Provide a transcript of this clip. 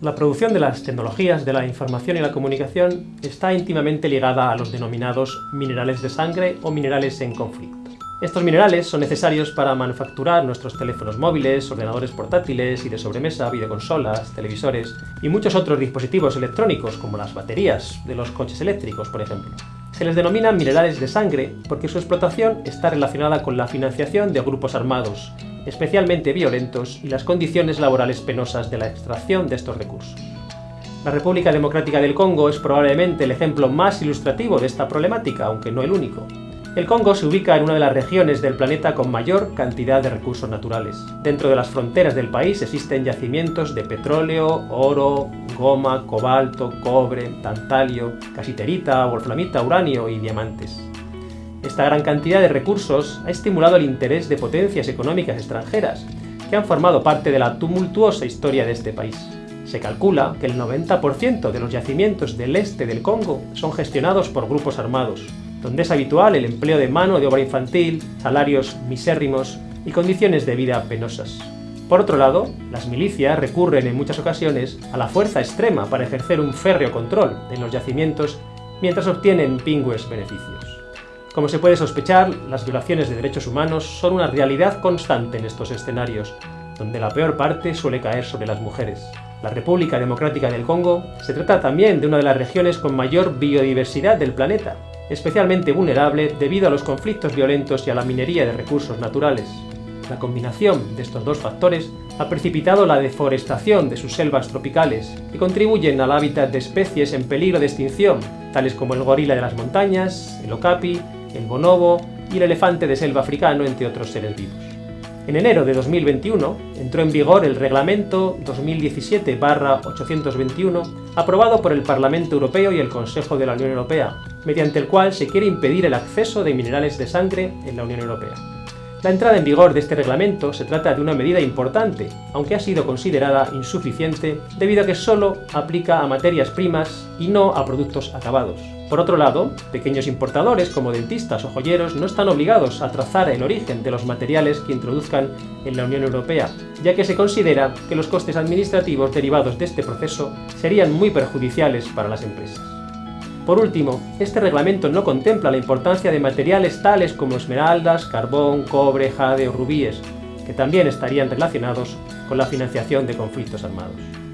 La producción de las tecnologías de la información y la comunicación está íntimamente ligada a los denominados minerales de sangre o minerales en conflicto. Estos minerales son necesarios para manufacturar nuestros teléfonos móviles, ordenadores portátiles y de sobremesa, videoconsolas, televisores y muchos otros dispositivos electrónicos como las baterías de los coches eléctricos, por ejemplo. Se les denomina minerales de sangre porque su explotación está relacionada con la financiación de grupos armados, especialmente violentos, y las condiciones laborales penosas de la extracción de estos recursos. La República Democrática del Congo es probablemente el ejemplo más ilustrativo de esta problemática, aunque no el único. El Congo se ubica en una de las regiones del planeta con mayor cantidad de recursos naturales. Dentro de las fronteras del país existen yacimientos de petróleo, oro, goma, cobalto, cobre, tantalio, casiterita, wolframita, uranio y diamantes. Esta gran cantidad de recursos ha estimulado el interés de potencias económicas extranjeras, que han formado parte de la tumultuosa historia de este país. Se calcula que el 90% de los yacimientos del este del Congo son gestionados por grupos armados, donde es habitual el empleo de mano de obra infantil, salarios misérrimos y condiciones de vida penosas. Por otro lado, las milicias recurren en muchas ocasiones a la fuerza extrema para ejercer un férreo control en los yacimientos mientras obtienen pingües beneficios. Como se puede sospechar, las violaciones de derechos humanos son una realidad constante en estos escenarios, donde la peor parte suele caer sobre las mujeres. La República Democrática del Congo se trata también de una de las regiones con mayor biodiversidad del planeta, especialmente vulnerable debido a los conflictos violentos y a la minería de recursos naturales. La combinación de estos dos factores ha precipitado la deforestación de sus selvas tropicales, que contribuyen al hábitat de especies en peligro de extinción, tales como el gorila de las montañas, el okapi, el bonobo y el elefante de selva africano, entre otros seres vivos. En enero de 2021 entró en vigor el Reglamento 2017-821, aprobado por el Parlamento Europeo y el Consejo de la Unión Europea, mediante el cual se quiere impedir el acceso de minerales de sangre en la Unión Europea. La entrada en vigor de este reglamento se trata de una medida importante, aunque ha sido considerada insuficiente debido a que solo aplica a materias primas y no a productos acabados. Por otro lado, pequeños importadores como dentistas o joyeros no están obligados a trazar el origen de los materiales que introduzcan en la Unión Europea, ya que se considera que los costes administrativos derivados de este proceso serían muy perjudiciales para las empresas. Por último, este reglamento no contempla la importancia de materiales tales como esmeraldas, carbón, cobre, jade o rubíes, que también estarían relacionados con la financiación de conflictos armados.